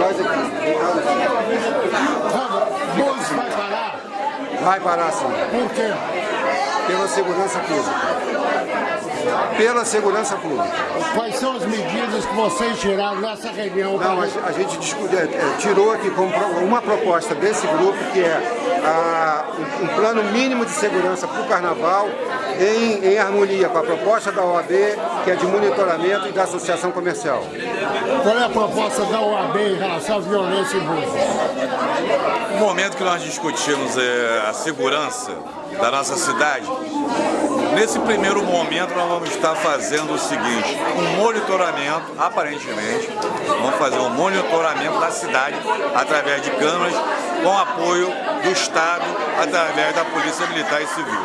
Nós aqui. Vai parar? Vai parar sim. Por quê? Pela segurança pública. Pela segurança pública. Quais são as medidas que vocês tiraram nessa reunião? Não, a, a gente é, é, tirou aqui uma proposta desse grupo que é a- um, um plano mínimo de segurança para o carnaval em, em harmonia com a proposta da OAB, que é de monitoramento e da associação comercial. Qual é a proposta da OAB em relação à violência em Búzios? Momento que nós discutimos é a segurança da nossa cidade, nesse primeiro momento nós vamos estar fazendo o seguinte, um monitoramento, aparentemente, vamos fazer um monitoramento da cidade através de câmeras com apoio do Estado, através da Polícia Militar e Civil.